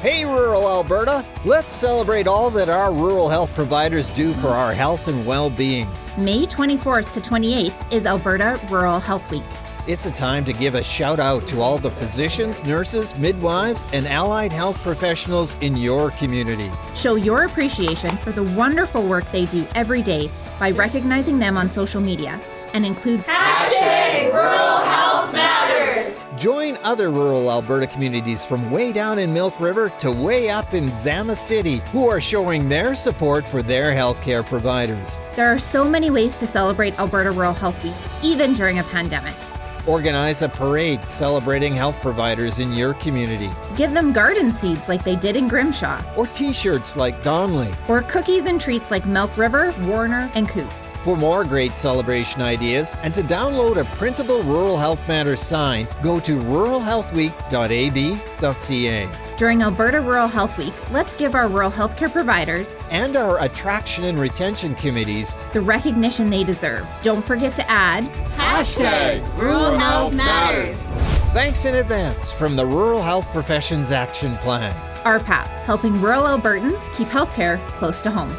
Hey, rural Alberta! Let's celebrate all that our rural health providers do for our health and well being. May 24th to 28th is Alberta Rural Health Week. It's a time to give a shout out to all the physicians, nurses, midwives, and allied health professionals in your community. Show your appreciation for the wonderful work they do every day by recognizing them on social media and include Hashtag Rural Health Matters. Join other rural Alberta communities from way down in Milk River to way up in Zama City who are showing their support for their healthcare providers. There are so many ways to celebrate Alberta Rural Health Week, even during a pandemic. Organize a parade celebrating health providers in your community. Give them garden seeds like they did in Grimshaw, Or t shirts like Donnelly. or cookies and treats like Milk River, Warner, and Coutts. For more great celebration ideas and to download a printable Rural Health Matters sign, go to ruralhealthweek.ab.ca. During Alberta Rural Health Week, let's give our rural healthcare providers And our attraction and retention committees the recognition they deserve. Don't forget to add Hashtag Rural Health Matters. thanks in advance from the Rural Health Professions Action Plan. RPAP, helping rural Albertans keep healthcare close to home.